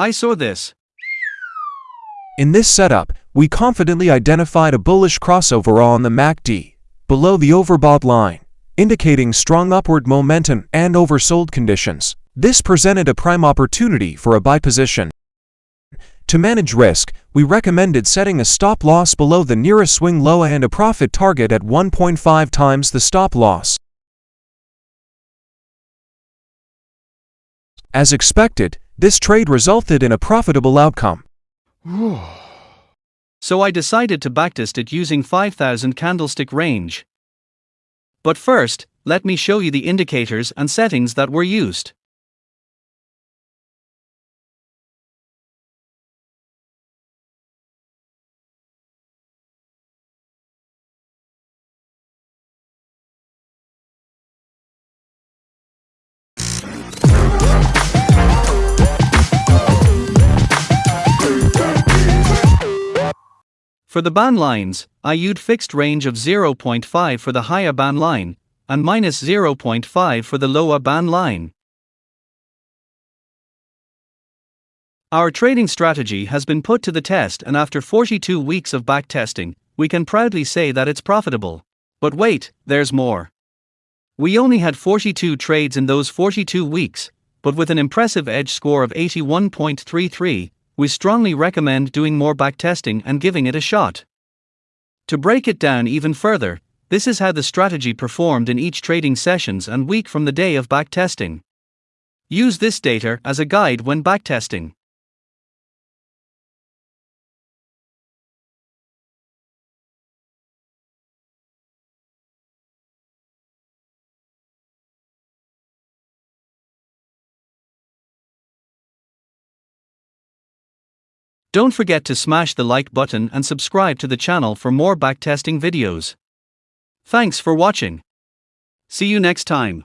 I saw this. In this setup, we confidently identified a bullish crossover on the MACD, below the overbought line, indicating strong upward momentum and oversold conditions. This presented a prime opportunity for a buy position. To manage risk, we recommended setting a stop loss below the nearest swing low and a profit target at 1.5 times the stop loss. As expected, this trade resulted in a profitable outcome. So I decided to backtest it using 5000 candlestick range. But first, let me show you the indicators and settings that were used. For the band lines, I used fixed range of 0.5 for the higher band line and minus 0.5 for the lower band line. Our trading strategy has been put to the test and after 42 weeks of backtesting, we can proudly say that it's profitable. But wait, there's more. We only had 42 trades in those 42 weeks, but with an impressive edge score of 81.33, we strongly recommend doing more backtesting and giving it a shot. To break it down even further, this is how the strategy performed in each trading sessions and week from the day of backtesting. Use this data as a guide when backtesting. Don't forget to smash the like button and subscribe to the channel for more backtesting videos. Thanks for watching. See you next time.